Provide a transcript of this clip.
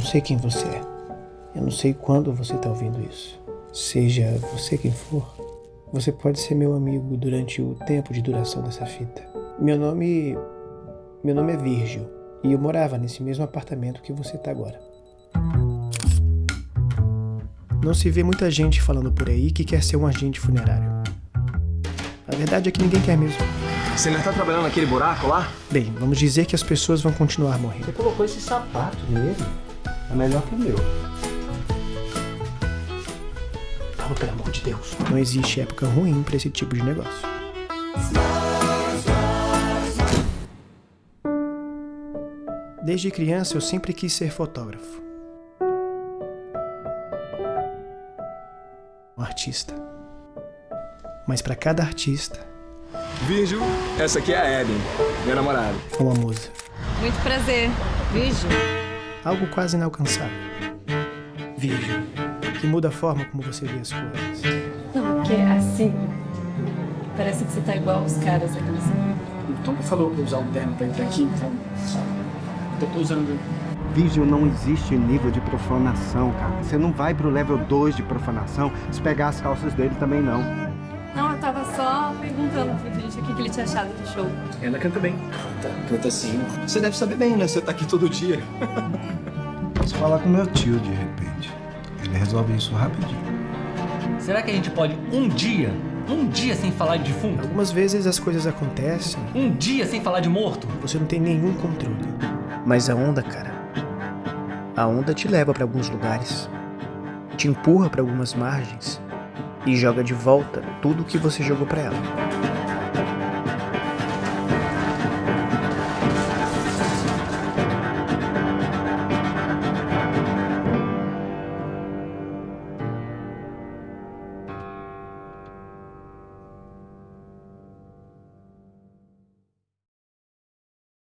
não sei quem você é. Eu não sei quando você está ouvindo isso. Seja você quem for, você pode ser meu amigo durante o tempo de duração dessa fita. Meu nome. Meu nome é Virgil. E eu morava nesse mesmo apartamento que você está agora. Não se vê muita gente falando por aí que quer ser um agente funerário. A verdade é que ninguém quer mesmo. Você ainda tá trabalhando naquele buraco lá? Bem, vamos dizer que as pessoas vão continuar morrendo. Você colocou esse sapato nele. É melhor que o meu. Fala, pelo amor de Deus. Não existe época ruim para esse tipo de negócio. Desde criança eu sempre quis ser fotógrafo. Um artista. Mas para cada artista, Virgil, essa aqui é a Eden, minha namorada. uma musa. Muito prazer. Virgil. Algo quase inalcançável. Virgem, que muda a forma como você vê as coisas. Não, porque assim. Parece que você tá igual os caras aqui. O Tom falou pra usar um terno pra entrar aqui, então. Eu tô usando. Virgil não existe nível de profanação, cara. Você não vai pro level 2 de profanação se pegar as calças dele também não. Só perguntando pro Virgil o que, que ele tinha achado do show. Ela canta bem. Canta, canta sim. Você deve saber bem, né? Você tá aqui todo dia. Posso falar com meu tio de repente. Ele resolve isso rapidinho. Será que a gente pode um dia, um dia sem falar de defunto? Algumas vezes as coisas acontecem, Um dia sem falar de morto? você não tem nenhum controle. Mas a onda, cara, a onda te leva para alguns lugares, te empurra para algumas margens e joga de volta tudo que você jogou para ela.